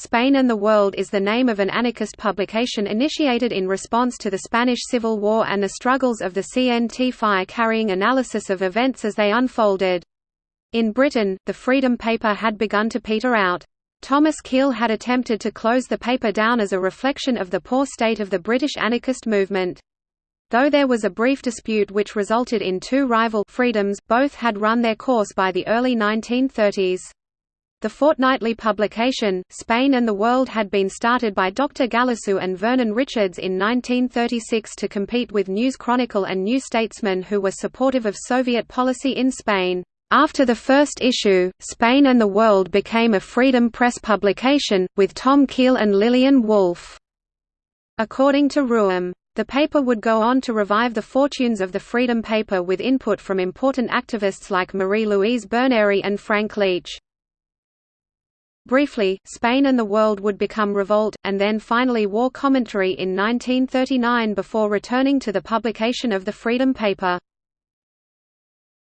Spain and the World is the name of an anarchist publication initiated in response to the Spanish Civil War and the struggles of the CNT-FAI carrying analysis of events as they unfolded. In Britain, the Freedom paper had begun to peter out. Thomas Keell had attempted to close the paper down as a reflection of the poor state of the British anarchist movement. Though there was a brief dispute which resulted in two rival freedoms, both had run their course by the early 1930s. The fortnightly publication, Spain and the World had been started by Dr. Galissou and Vernon Richards in 1936 to compete with News Chronicle and New Statesman who were supportive of Soviet policy in Spain. After the first issue, Spain and the World became a Freedom Press publication, with Tom Keell and Lillian Wolfe. According to Rooum, the paper would go on to revive the fortunes of the Freedom paper with input from important activists like Marie-Louise Berneri and Frank Leech. Briefly, Spain and the World would become Revolt, and then finally War Commentary in 1939 before returning to the publication of the Freedom paper.